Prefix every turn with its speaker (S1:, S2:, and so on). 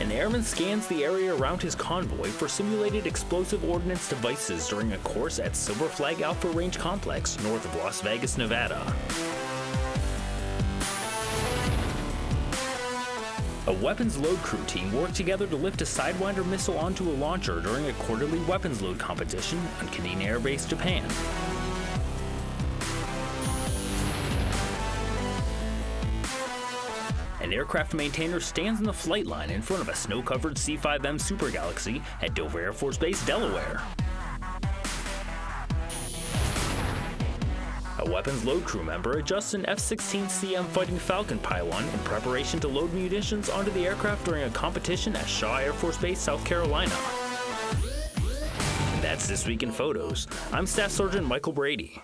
S1: airman scans the area around his convoy for simulated explosive ordnance devices during a course at Silver Flag Alpha Range Complex north of Las Vegas, Nevada. A weapons load crew team worked together to lift a Sidewinder missile onto a launcher during a quarterly weapons load competition on Kadena Air Base, Japan. An aircraft maintainer stands in the flight line in front of a snow-covered C-5M Super Galaxy at Dover Air Force Base, Delaware. A weapons load crew member adjusts an F-16CM Fighting Falcon pylon in preparation to load munitions onto the aircraft during a competition at Shaw Air Force Base, South Carolina. That's This Week in Photos. I'm Staff Sergeant Michael Brady.